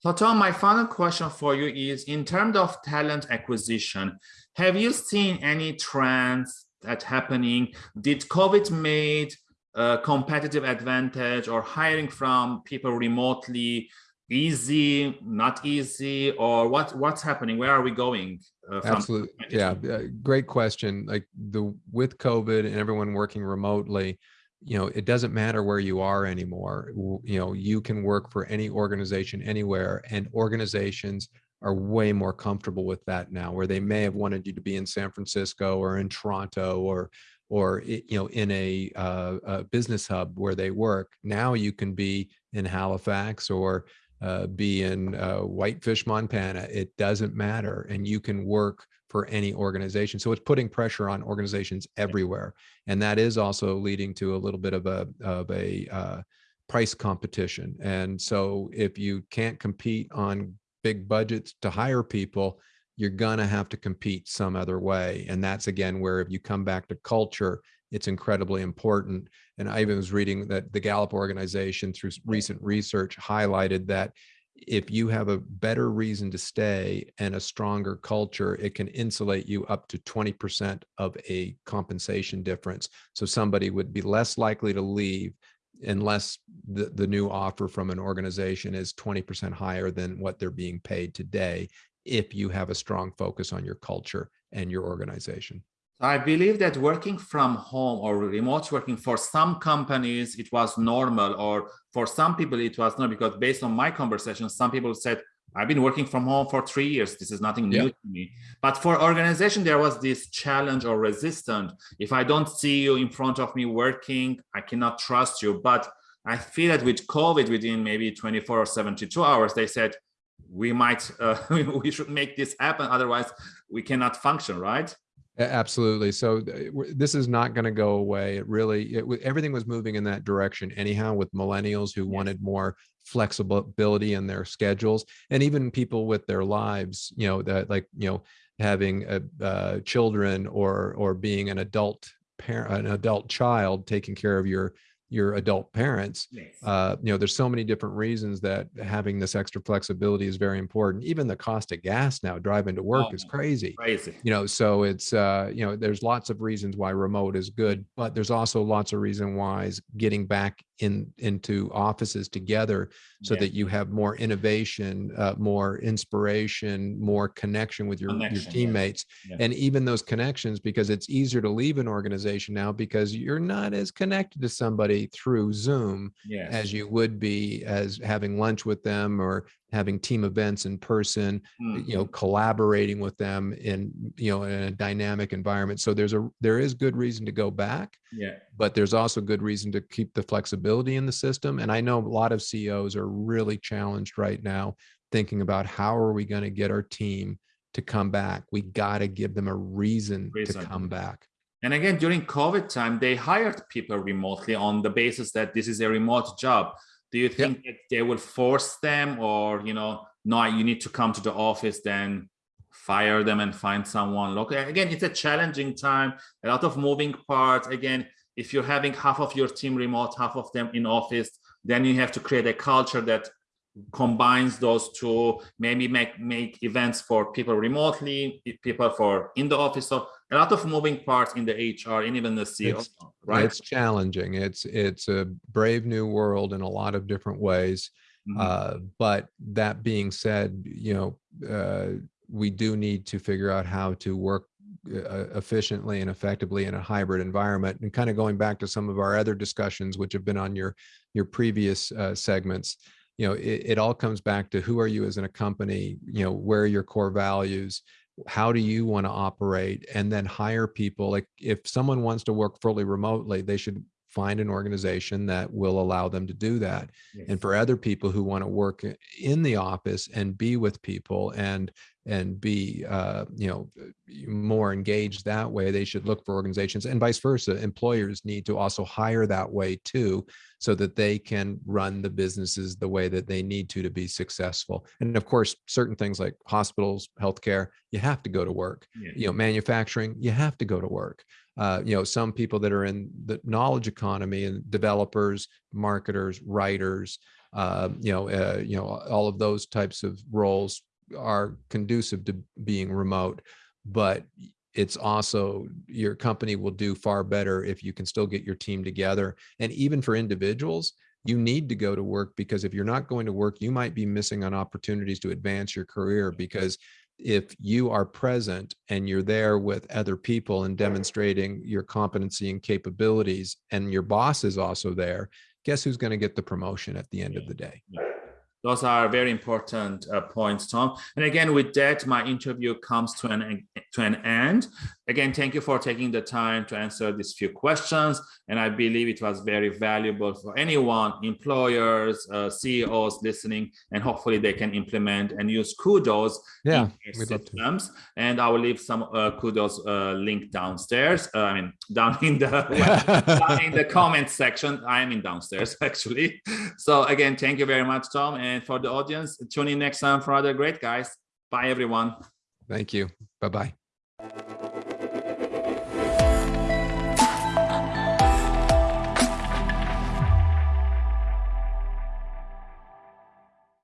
So Tom, my final question for you is in terms of talent acquisition, have you seen any trends that happening? Did COVID made a competitive advantage or hiring from people remotely easy, not easy, or what what's happening? Where are we going? Uh, Absolutely. Yeah. Great question. Like the with COVID and everyone working remotely, you know, it doesn't matter where you are anymore. You know, you can work for any organization anywhere and organizations are way more comfortable with that now where they may have wanted you to be in San Francisco or in Toronto or or you know in a, uh, a business hub where they work now you can be in Halifax or uh, be in uh, Whitefish, Montana. It doesn't matter. And you can work for any organization. So it's putting pressure on organizations everywhere. And that is also leading to a little bit of a, of a uh, price competition. And so if you can't compete on big budgets to hire people, you're gonna have to compete some other way. And that's again, where if you come back to culture, it's incredibly important. And I even was reading that the Gallup organization through recent research highlighted that if you have a better reason to stay and a stronger culture, it can insulate you up to 20% of a compensation difference. So somebody would be less likely to leave unless the, the new offer from an organization is 20% higher than what they're being paid today, if you have a strong focus on your culture and your organization. I believe that working from home or remote working for some companies, it was normal, or for some people, it was not because based on my conversation, some people said, I've been working from home for three years. This is nothing new yeah. to me. But for organization, there was this challenge or resistance. If I don't see you in front of me working, I cannot trust you. But I feel that with COVID, within maybe 24 or 72 hours, they said, we might, uh, we should make this happen. Otherwise, we cannot function, right? Absolutely. So this is not going to go away. It really, it, everything was moving in that direction anyhow with millennials who yes. wanted more flexibility in their schedules and even people with their lives, you know, that like, you know, having a, uh, children or, or being an adult parent, an adult child taking care of your your adult parents yes. uh, you know there's so many different reasons that having this extra flexibility is very important even the cost of gas now driving to work oh, is crazy crazy you know so it's uh, you know there's lots of reasons why remote is good but there's also lots of reason why getting back in into offices together so yeah. that you have more innovation uh, more inspiration more connection with your, connection, your teammates yeah. Yeah. and even those connections because it's easier to leave an organization now because you're not as connected to somebody through zoom yes. as you would be as having lunch with them or having team events in person mm you know mm-hmm. collaborating with them in you know in a dynamic environment so there's a there is good reason to go back yeah but there's also good reason to keep the flexibility in the system and i know a lot of ceos are really challenged right now thinking about how are we going to get our team to come back we got to give them a reason, reason. to come back and again, during COVID time, they hired people remotely on the basis that this is a remote job. Do you think yep. they will force them or you know no you need to come to the office then fire them and find someone local? Again it's a challenging time a lot of moving parts. Again if you're having half of your team remote half of them in office then you have to create a culture that combines those two maybe make make events for people remotely people for in the office. So a lot of moving parts in the hr and even the ceo it's, right? it's challenging. It's it's a brave new world in a lot of different ways. Mm -hmm. uh, but that being said you know uh, we do need to figure out how to work uh, efficiently and effectively in a hybrid environment. And kind of going back to some of our other discussions which have been on your your previous uh, segments you know, it, it all comes back to who are you as in a company, you know, where are your core values, how do you want to operate and then hire people like if someone wants to work fully remotely they should find an organization that will allow them to do that yes. and for other people who want to work eh, in the office and be with people and and be uh, you know more engaged that way they should look for organizations and vice versa employers need to also hire that way too so that they can run the businesses the way that they need to to be successful. And of course certain things like hospitals healthcare you have to go to work. Yeah. you know manufacturing you have to go to work. Uh, you know some people that are in the knowledge economy and developers marketers writers uh, you know, uh, you know, all of those types of roles are conducive to being remote, but it's also your company will do far better if you can still get your team together. And even for individuals, you need to go to work because if you're not going to work, you might be missing on opportunities to advance your career because if you are present and you're there with other people and demonstrating your competency and capabilities and your boss is also there, guess who's going to get the promotion at the end of the day? Those are very important uh, points, Tom. And again, with that, my interview comes to an to an end. Again, thank you for taking the time to answer these few questions. And I believe it was very valuable for anyone, employers, uh, CEOs listening, and hopefully they can implement and use kudos yeah, in their systems. And I will leave some uh, kudos uh, link downstairs. Uh, I mean, down in the down in the comment section. I am in downstairs actually. So again, thank you very much, Tom. And for the audience, tune in next time for other great guys. Bye, everyone. Thank you. Bye-bye.